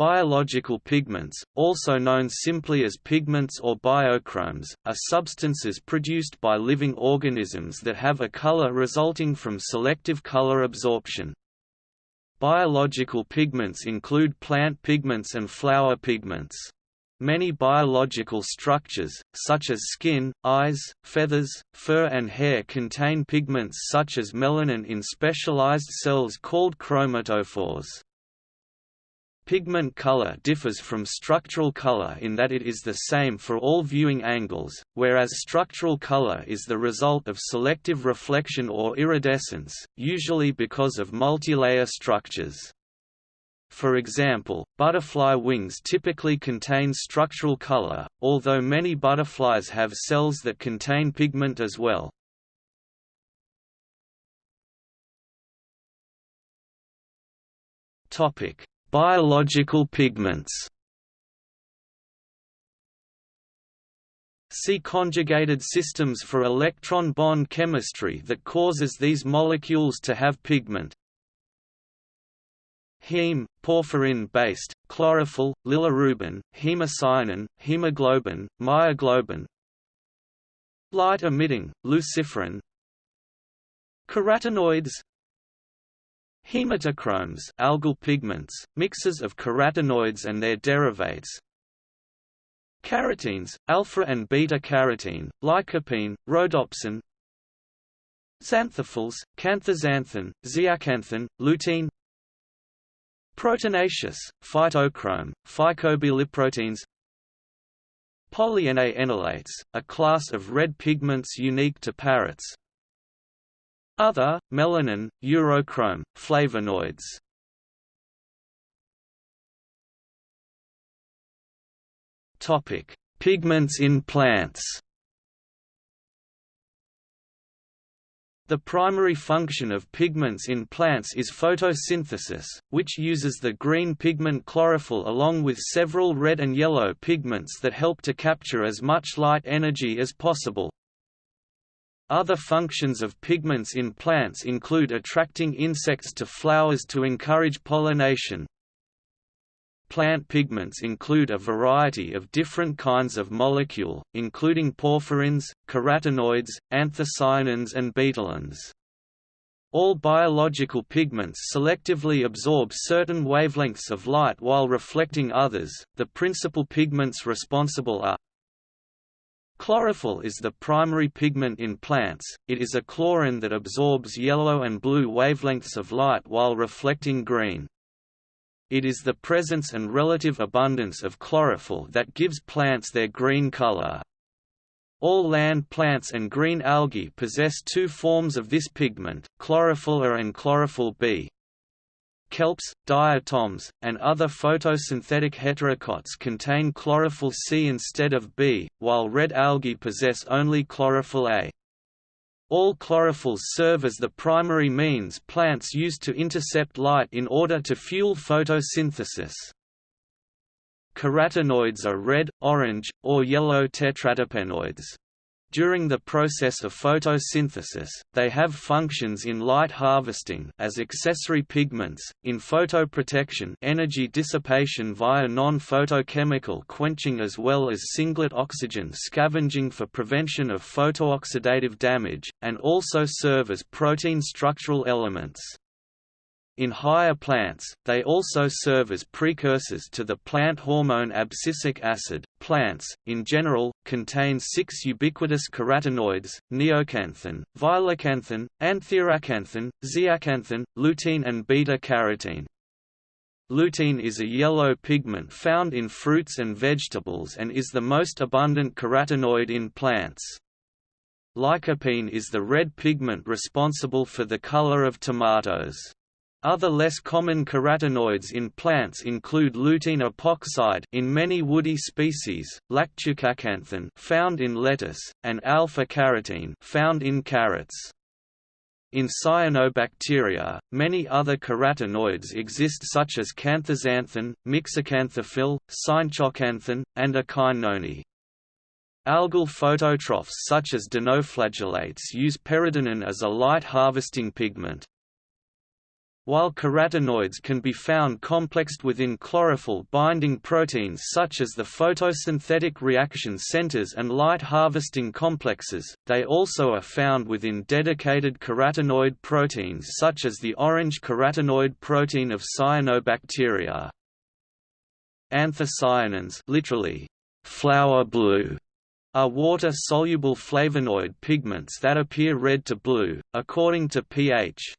Biological pigments, also known simply as pigments or biochromes, are substances produced by living organisms that have a color resulting from selective color absorption. Biological pigments include plant pigments and flower pigments. Many biological structures, such as skin, eyes, feathers, fur and hair contain pigments such as melanin in specialized cells called chromatophores. Pigment color differs from structural color in that it is the same for all viewing angles, whereas structural color is the result of selective reflection or iridescence, usually because of multilayer structures. For example, butterfly wings typically contain structural color, although many butterflies have cells that contain pigment as well. Topic: Biological pigments. See conjugated systems for electron bond chemistry that causes these molecules to have pigment. Heme, porphyrin-based, chlorophyll, bilirubin, hemocyanin, hemoglobin, myoglobin. Light-emitting, luciferin. Carotenoids Hematochromes algal pigments, mixes of carotenoids and their derivatives. Carotenes, alpha and beta-carotene, lycopene, rhodopsin. Xanthophylls, canthaxanthin, zeaxanthin, lutein. Proteinaceous, phytochrome, phycobiliproteins. Polyene enolates, a class of red pigments unique to parrots other, melanin, urochrome, flavonoids. Topic: Pigments in plants. The primary function of pigments in plants is photosynthesis, which uses the green pigment chlorophyll along with several red and yellow pigments that help to capture as much light energy as possible. Other functions of pigments in plants include attracting insects to flowers to encourage pollination. Plant pigments include a variety of different kinds of molecule, including porphyrins, carotenoids, anthocyanins and betalains. All biological pigments selectively absorb certain wavelengths of light while reflecting others. The principal pigments responsible are Chlorophyll is the primary pigment in plants, it is a chlorin that absorbs yellow and blue wavelengths of light while reflecting green. It is the presence and relative abundance of chlorophyll that gives plants their green color. All land plants and green algae possess two forms of this pigment, chlorophyll A and chlorophyll B kelps, diatoms, and other photosynthetic heterokonts contain chlorophyll C instead of B, while red algae possess only chlorophyll A. All chlorophylls serve as the primary means plants use to intercept light in order to fuel photosynthesis. Carotenoids are red, orange, or yellow tetraterpenoids. During the process of photosynthesis, they have functions in light harvesting as accessory pigments, in photoprotection energy dissipation via non-photochemical quenching as well as singlet oxygen scavenging for prevention of photooxidative damage, and also serve as protein structural elements. In higher plants, they also serve as precursors to the plant hormone abscisic acid. Plants, in general, contain six ubiquitous carotenoids: neoxanthin, violaxanthin, antheraxanthin, zeaxanthin, lutein, and beta-carotene. Lutein is a yellow pigment found in fruits and vegetables and is the most abundant carotenoid in plants. Lycopene is the red pigment responsible for the color of tomatoes. Other less common carotenoids in plants include lutein epoxide in many woody species, lactucaxanthin found in lettuce, and alpha-carotene found in carrots. In cyanobacteria, many other carotenoids exist such as canthaxanthin, myxoxanthophyll, cyanoxanthin, and echinenone. Algal phototrophs such as dinoflagellates use peridinin as a light harvesting pigment. While carotenoids can be found complexed within chlorophyll-binding proteins such as the photosynthetic reaction centers and light-harvesting complexes, they also are found within dedicated carotenoid proteins such as the orange carotenoid protein of cyanobacteria. Anthocyanins literally, flower blue, are water-soluble flavonoid pigments that appear red to blue, according to pH.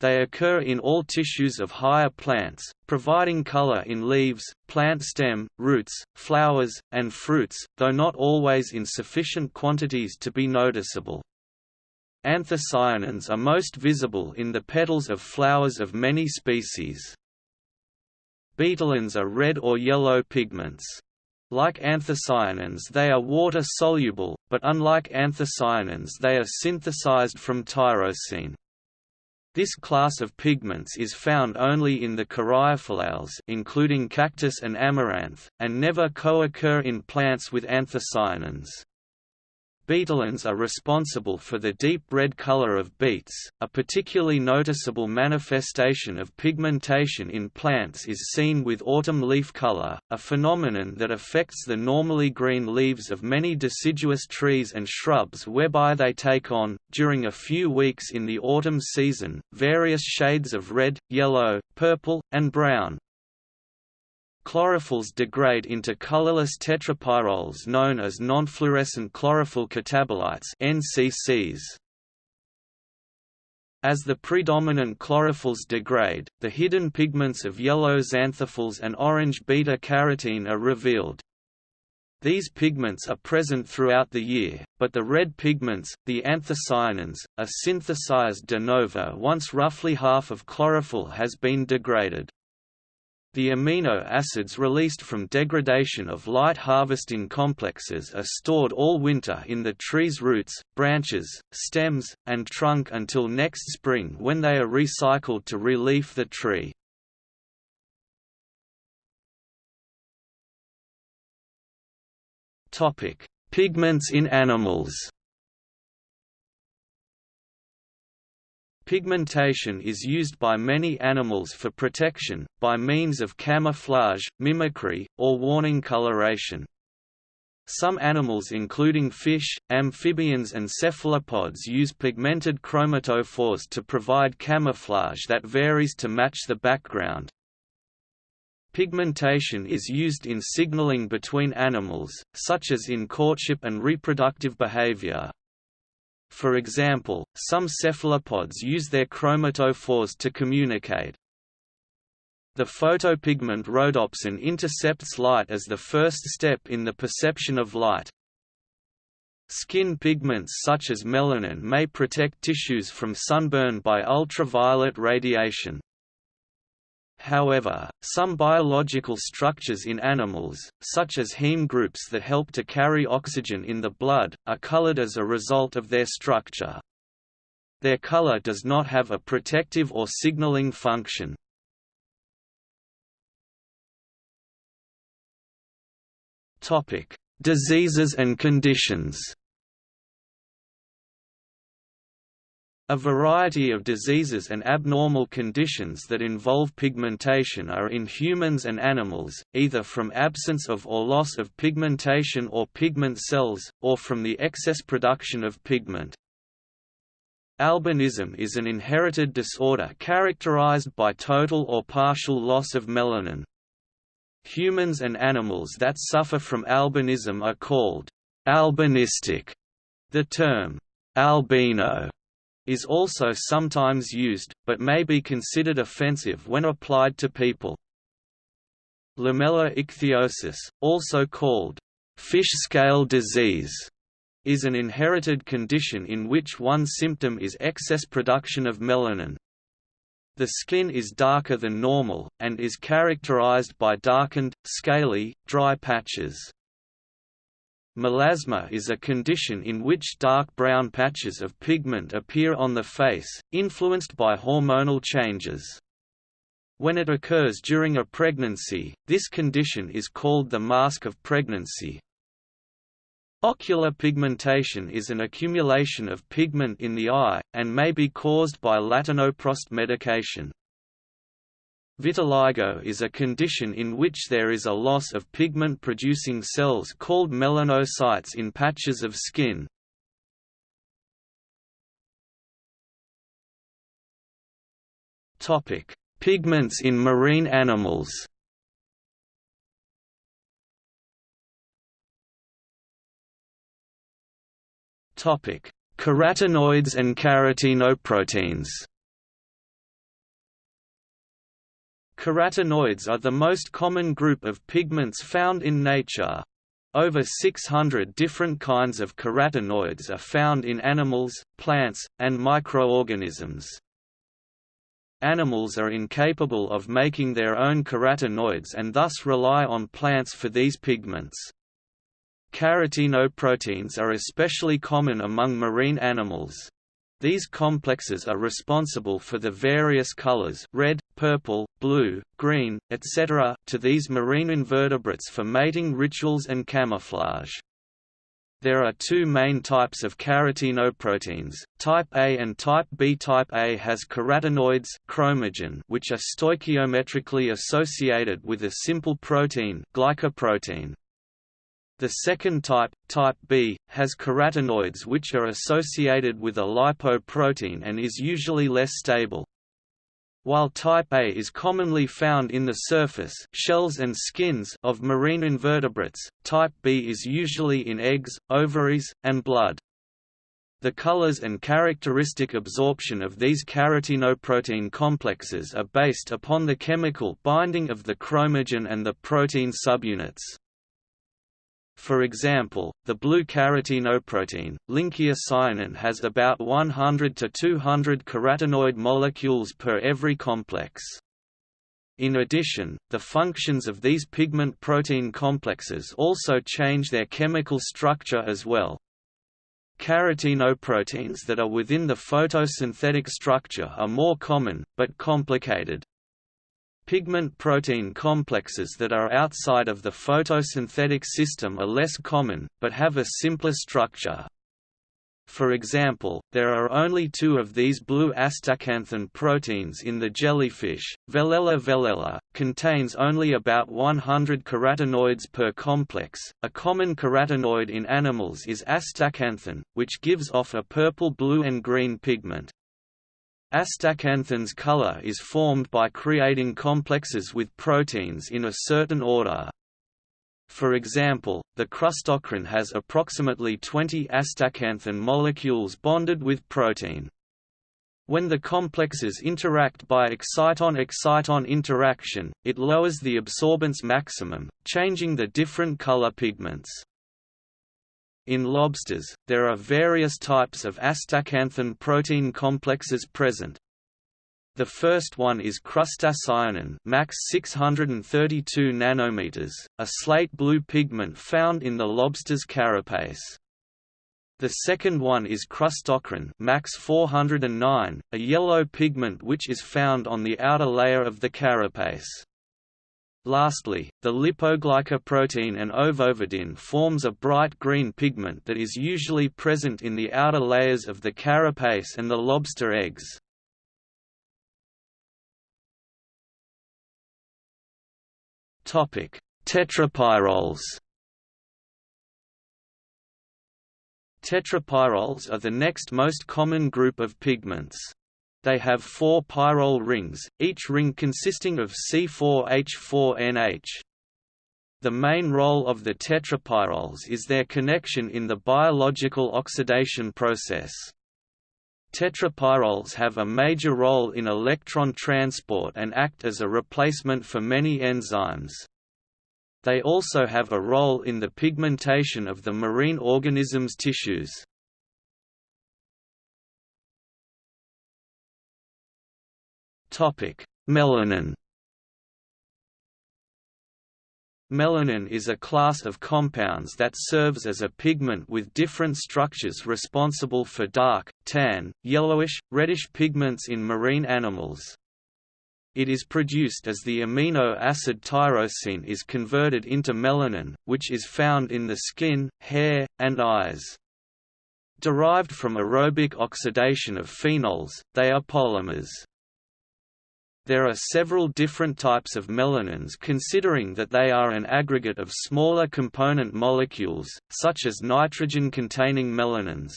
They occur in all tissues of higher plants, providing color in leaves, plant stem, roots, flowers, and fruits, though not always in sufficient quantities to be noticeable. Anthocyanins are most visible in the petals of flowers of many species. Betalains are red or yellow pigments. Like anthocyanins they are water-soluble, but unlike anthocyanins they are synthesized from tyrosine. This class of pigments is found only in the caryophyllales including cactus and amaranth, and never co-occur in plants with anthocyanins. Betalains are responsible for the deep red color of beets. A particularly noticeable manifestation of pigmentation in plants is seen with autumn leaf color, a phenomenon that affects the normally green leaves of many deciduous trees and shrubs whereby they take on, during a few weeks in the autumn season, various shades of red, yellow, purple, and brown, Chlorophylls degrade into colorless tetrapyrroles known as nonfluorescent chlorophyll catabolites NCCs. As the predominant chlorophylls degrade, the hidden pigments of yellow xanthophylls and orange beta-carotene are revealed. These pigments are present throughout the year, but the red pigments, the anthocyanins, are synthesized de novo once roughly half of chlorophyll has been degraded. The amino acids released from degradation of light harvesting complexes are stored all winter in the tree's roots, branches, stems, and trunk until next spring when they are recycled to relief the tree. Pigments in animals Pigmentation is used by many animals for protection, by means of camouflage, mimicry, or warning coloration. Some animals including fish, amphibians and cephalopods use pigmented chromatophores to provide camouflage that varies to match the background. Pigmentation is used in signaling between animals, such as in courtship and reproductive behavior. For example, some cephalopods use their chromatophores to communicate. The photopigment rhodopsin intercepts light as the first step in the perception of light. Skin pigments such as melanin may protect tissues from sunburn by ultraviolet radiation. However, some biological structures in animals, such as heme groups that help to carry oxygen in the blood, are colored as a result of their structure. Their color does not have a protective or signaling function. Diseases and conditions A variety of diseases and abnormal conditions that involve pigmentation are in humans and animals, either from absence of or loss of pigmentation or pigment cells, or from the excess production of pigment. Albinism is an inherited disorder characterized by total or partial loss of melanin. Humans and animals that suffer from albinism are called albinistic. The term albino is also sometimes used, but may be considered offensive when applied to people. Lamellar ichthyosis, also called fish scale disease, is an inherited condition in which one symptom is excess production of melanin. The skin is darker than normal, and is characterized by darkened, scaly, dry patches. Melasma is a condition in which dark brown patches of pigment appear on the face, influenced by hormonal changes. When it occurs during a pregnancy, this condition is called the mask of pregnancy. Ocular pigmentation is an accumulation of pigment in the eye, and may be caused by latanoprost medication. Vitiligo is a condition in which there is a loss of pigment-producing cells called melanocytes in patches of skin. Pigments in marine animals Carotenoids and carotenoproteins Carotenoids are the most common group of pigments found in nature. Over 600 different kinds of carotenoids are found in animals, plants, and microorganisms. Animals are incapable of making their own carotenoids and thus rely on plants for these pigments. Carotenoproteins are especially common among marine animals. These complexes are responsible for the various colors red, purple, blue, green, etc. to these marine invertebrates for mating rituals and camouflage. There are two main types of carotenoproteins, type A and type B. Type A has carotenoids chromogen which are stoichiometrically associated with a simple protein glycoprotein. The second type, type B, has carotenoids which are associated with a lipoprotein and is usually less stable. While type A is commonly found in the surface shells and skins of marine invertebrates, type B is usually in eggs, ovaries, and blood. The colors and characteristic absorption of these carotenoprotein complexes are based upon the chemical binding of the chromogen and the protein subunits. For example, the blue carotenoprotein, Lynchia cyanin has about 100 to 200 carotenoid molecules per every complex. In addition, the functions of these pigment protein complexes also change their chemical structure as well. Carotenoproteins that are within the photosynthetic structure are more common, but complicated. Pigment protein complexes that are outside of the photosynthetic system are less common, but have a simpler structure. For example, there are only two of these blue astaxanthin proteins in the jellyfish. Velella velella contains only about 100 carotenoids per complex. A common carotenoid in animals is astaxanthin, which gives off a purple, blue, and green pigment. Astaxanthin's color is formed by creating complexes with proteins in a certain order. For example, the crustochrin has approximately 20 astaxanthin molecules bonded with protein. When the complexes interact by exciton-exciton interaction, it lowers the absorbance maximum, changing the different color pigments. In lobsters, there are various types of astaxanthin protein complexes present. The first one is crustacyanin max 632 nanometers, a slate blue pigment found in the lobster's carapace. The second one is crustochrin max 409, a yellow pigment which is found on the outer layer of the carapace. Lastly, the lipoglycoprotein and ovoverdin forms a bright green pigment that is usually present in the outer layers of the carapace and the lobster eggs. Tetrapyrroles Tetrapyrroles are the next most common group of pigments. They have four pyrrole rings, each ring consisting of C4H4NH. The main role of the tetrapyrroles is their connection in the biological oxidation process. Tetrapyrroles have a major role in electron transport and act as a replacement for many enzymes. They also have a role in the pigmentation of the marine organism's tissues. Melanin Melanin is a class of compounds that serves as a pigment with different structures responsible for dark, tan, yellowish, reddish pigments in marine animals. it is produced as the amino acid tyrosine is converted into melanin, which is found in the skin, hair, and eyes. Derived from aerobic oxidation of phenols, they are polymers. There are several different types of melanins considering that they are an aggregate of smaller component molecules, such as nitrogen-containing melanins.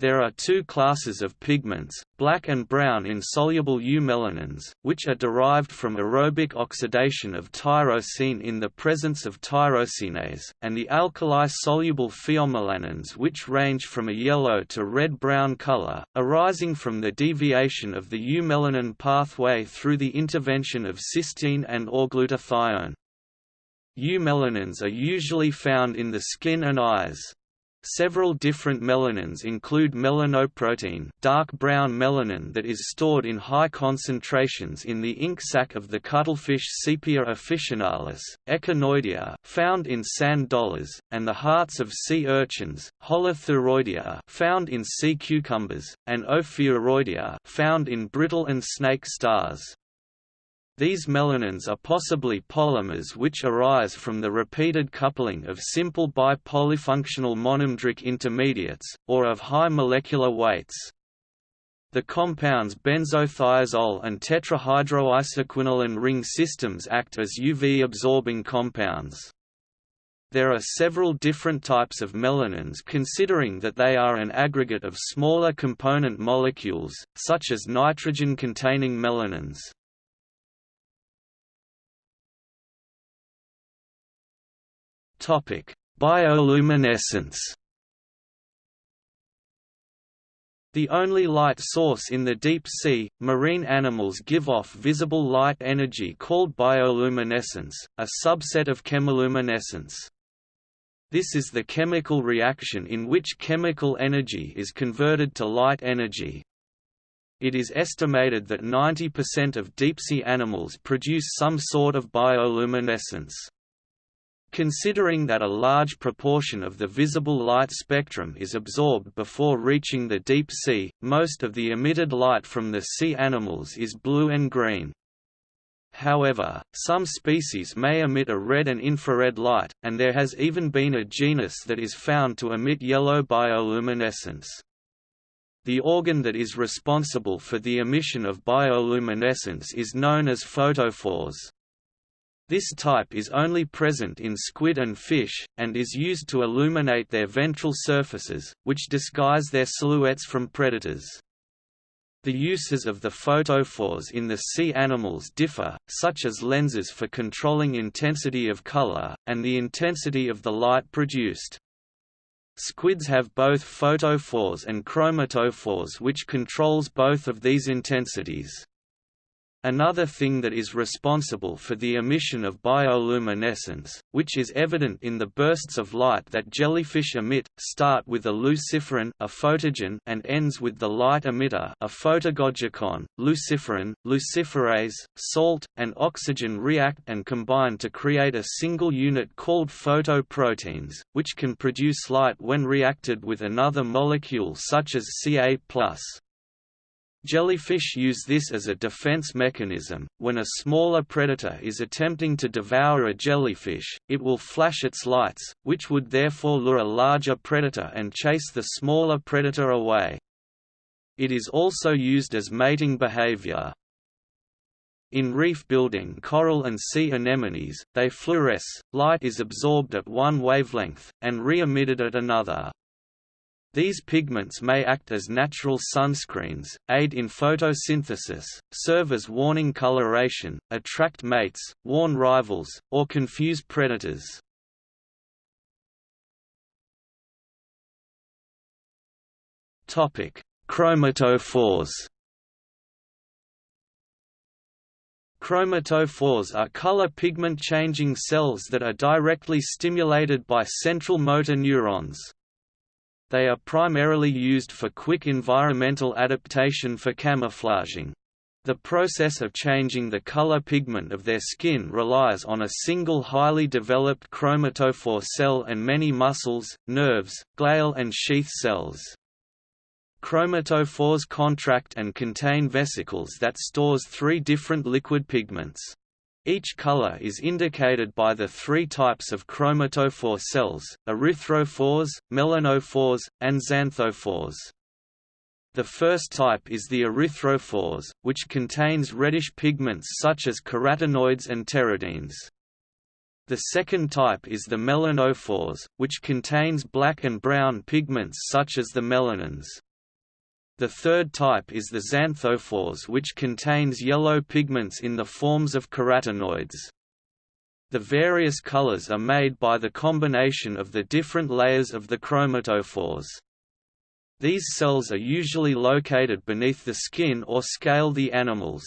There are two classes of pigments, black and brown insoluble eumelanins, which are derived from aerobic oxidation of tyrosine in the presence of tyrosinase, and the alkali-soluble pheomelanins which range from a yellow to red-brown color, arising from the deviation of the eumelanin pathway through the intervention of cysteine and or glutathione. Eumelanins are usually found in the skin and eyes. Several different melanins include melanoprotein dark brown melanin that is stored in high concentrations in the ink sac of the cuttlefish Sepia officinalis, echinoidea found in sand dollars, and the hearts of sea urchins, holothuroidea found in sea cucumbers, and ophiuroidea found in brittle and snake stars. These melanins are possibly polymers which arise from the repeated coupling of simple bipolyfunctional monomeric intermediates, or of high molecular weights. The compounds benzothiazole and tetrahydroisoquinoline ring systems act as UV-absorbing compounds. There are several different types of melanins considering that they are an aggregate of smaller component molecules, such as nitrogen-containing melanins. Topic: Bioluminescence. The only light source in the deep sea, marine animals give off visible light energy called bioluminescence, a subset of chemiluminescence. This is the chemical reaction in which chemical energy is converted to light energy. It is estimated that 90% of deep-sea animals produce some sort of bioluminescence. Considering that a large proportion of the visible light spectrum is absorbed before reaching the deep sea, most of the emitted light from the sea animals is blue and green. However, some species may emit a red and infrared light, and there has even been a genus that is found to emit yellow bioluminescence. The organ that is responsible for the emission of bioluminescence is known as photophores. This type is only present in squid and fish, and is used to illuminate their ventral surfaces, which disguise their silhouettes from predators. The uses of the photophores in the sea animals differ, such as lenses for controlling intensity of color, and the intensity of the light produced. Squids have both photophores and chromatophores which controls both of these intensities. Another thing that is responsible for the emission of bioluminescence, which is evident in the bursts of light that jellyfish emit, start with a luciferin a photogen and ends with the light emitter a photagogikon. Luciferin, luciferase, salt, and oxygen react and combine to create a single unit called photoproteins, which can produce light when reacted with another molecule such as Ca+. Jellyfish use this as a defense mechanism. When a smaller predator is attempting to devour a jellyfish, it will flash its lights, which would therefore lure a larger predator and chase the smaller predator away. It is also used as mating behavior. In reef building coral and sea anemones, they fluoresce, light is absorbed at one wavelength, and re-emitted at another. These pigments may act as natural sunscreens, aid in photosynthesis, serve as warning coloration, attract mates, warn rivals, or confuse predators. Chromatophores Chromatophores are color pigment changing cells that are directly stimulated by central motor neurons. They are primarily used for quick environmental adaptation for camouflaging. The process of changing the color pigment of their skin relies on a single highly developed chromatophore cell and many muscles, nerves, glial and sheath cells. Chromatophores contract and contain vesicles that stores three different liquid pigments. Each color is indicated by the three types of chromatophore cells, erythrophores, melanophores, and xanthophores. The first type is the erythrophores, which contains reddish pigments such as carotenoids and pteridines. The second type is the melanophores, which contains black and brown pigments such as the melanins. The third type is the xanthophores which contains yellow pigments in the forms of carotenoids. The various colors are made by the combination of the different layers of the chromatophores. These cells are usually located beneath the skin or scale the animals.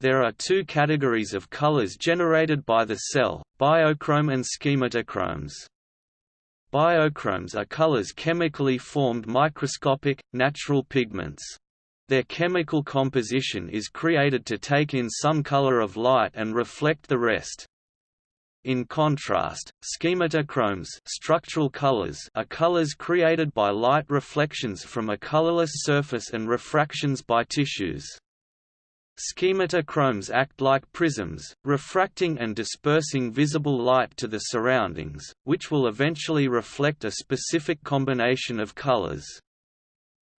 There are two categories of colors generated by the cell, biochrome and schematochromes. Biochromes are colors chemically formed microscopic, natural pigments. Their chemical composition is created to take in some color of light and reflect the rest. In contrast, schematochromes structural colors are colors created by light reflections from a colorless surface and refractions by tissues. Schematochromes act like prisms, refracting and dispersing visible light to the surroundings, which will eventually reflect a specific combination of colors.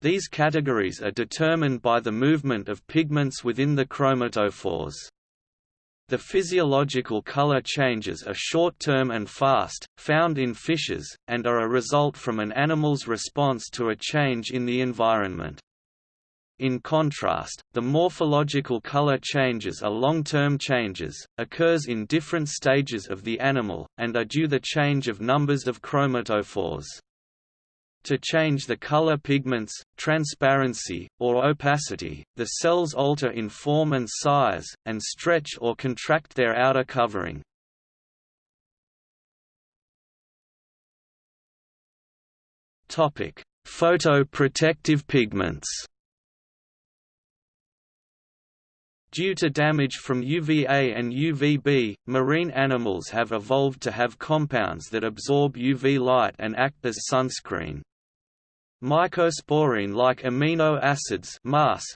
These categories are determined by the movement of pigments within the chromatophores. The physiological color changes are short-term and fast, found in fishes, and are a result from an animal's response to a change in the environment. In contrast, the morphological color changes are long-term changes, occurs in different stages of the animal, and are due the change of numbers of chromatophores. To change the color pigments, transparency, or opacity, the cells alter in form and size, and stretch or contract their outer covering. Photoprotective pigments Due to damage from UVA and UVB, marine animals have evolved to have compounds that absorb UV light and act as sunscreen. Mycosporine-like amino acids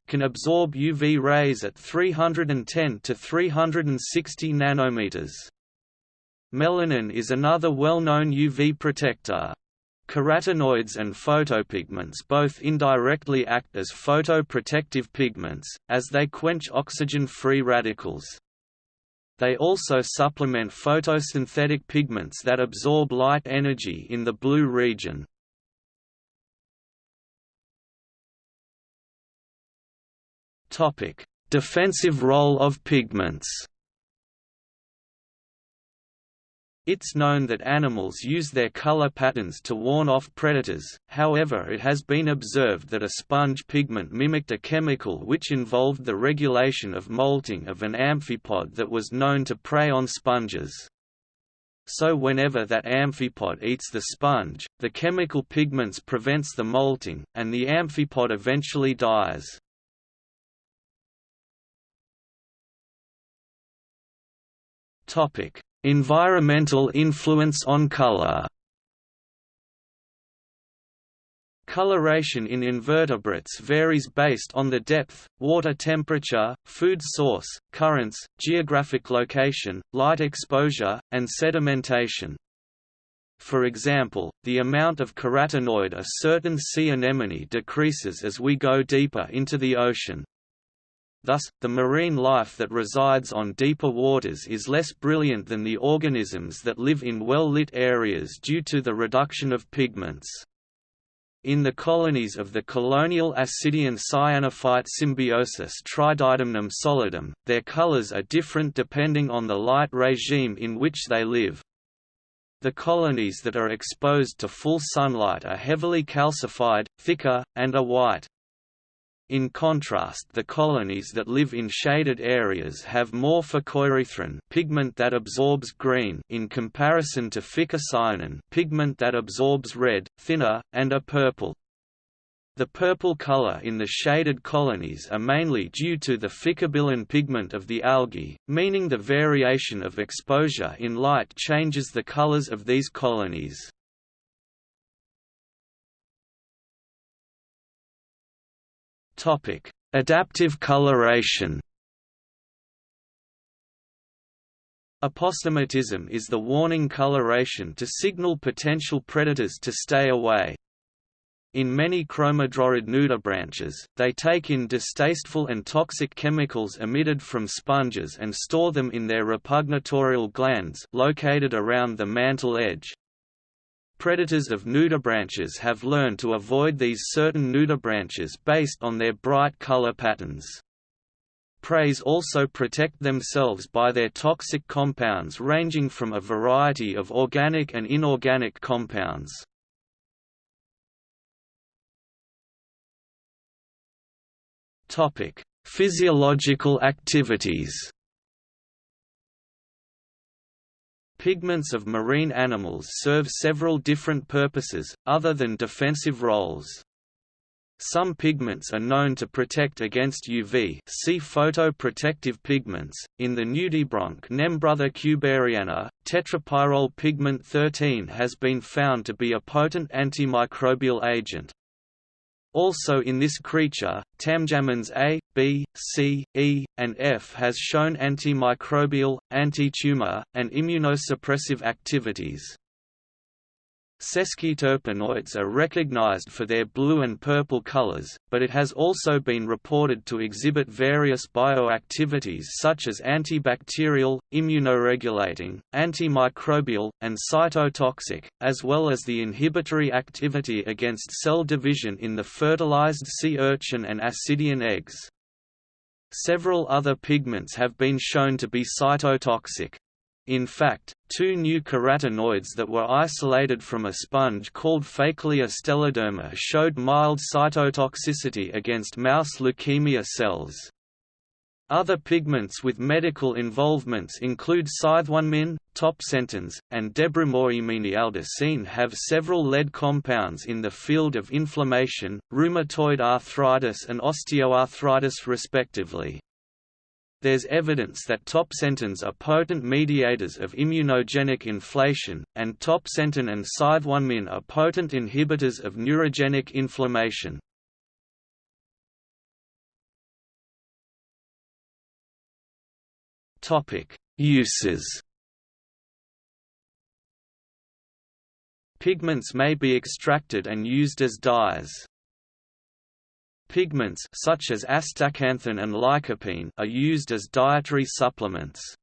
can absorb UV rays at 310 to 360 nanometers. Melanin is another well-known UV protector. Carotenoids and photopigments both indirectly act as photoprotective pigments, as they quench oxygen-free radicals. They also supplement photosynthetic pigments that absorb light energy in the blue region. Defensive role of pigments It's known that animals use their color patterns to warn off predators, however it has been observed that a sponge pigment mimicked a chemical which involved the regulation of molting of an amphipod that was known to prey on sponges. So whenever that amphipod eats the sponge, the chemical pigments prevents the molting, and the amphipod eventually dies. Topic Environmental influence on color Coloration in invertebrates varies based on the depth, water temperature, food source, currents, geographic location, light exposure, and sedimentation. For example, the amount of carotenoid a certain sea anemone decreases as we go deeper into the ocean. Thus, the marine life that resides on deeper waters is less brilliant than the organisms that live in well-lit areas due to the reduction of pigments. In the colonies of the colonial Ascidian cyanophyte symbiosis Trididemnum solidum, their colors are different depending on the light regime in which they live. The colonies that are exposed to full sunlight are heavily calcified, thicker, and are white. In contrast the colonies that live in shaded areas have more phycoerythrin pigment that absorbs green in comparison to phycocyanin pigment that absorbs red, thinner, and are purple. The purple color in the shaded colonies are mainly due to the phycobilin pigment of the algae, meaning the variation of exposure in light changes the colors of these colonies. Adaptive coloration Aposematism is the warning coloration to signal potential predators to stay away. In many chromodorid nudibranchs, they take in distasteful and toxic chemicals emitted from sponges and store them in their repugnatorial glands located around the mantle edge. Predators of nudibranchs have learned to avoid these certain nudibranchs based on their bright color patterns. Preys also protect themselves by their toxic compounds ranging from a variety of organic and inorganic compounds. Physiological activities Pigments of marine animals serve several different purposes, other than defensive roles. Some pigments are known to protect against UV see photoprotective pigments. In the nudibranch Nembrotha kubaryana, tetrapyrrole pigment 13 has been found to be a potent antimicrobial agent. Also in this creature, tamjamines A, B, C, E, and F has shown antimicrobial, anti-tumor, and immunosuppressive activities. Sesquiterpenoids are recognized for their blue and purple colors, but it has also been reported to exhibit various bioactivities such as antibacterial, immunoregulating, antimicrobial, and cytotoxic, as well as the inhibitory activity against cell division in the fertilized sea urchin and ascidian eggs. Several other pigments have been shown to be cytotoxic. In fact, two new carotenoids that were isolated from a sponge called Phakellia stelloderma showed mild cytotoxicity against mouse leukemia cells. Other pigments with medical involvements include scytonemin, topsentins, and debromohymenialdisine have several lead compounds in the field of inflammation, rheumatoid arthritis and osteoarthritis respectively there's evidence that topsentins are potent mediators of immunogenic inflation, and topsentin and scytonemin are potent inhibitors of neurogenic inflammation. Uses Pigments may be extracted and used as dyes. Pigments such as astaxanthin and lycopene are used as dietary supplements.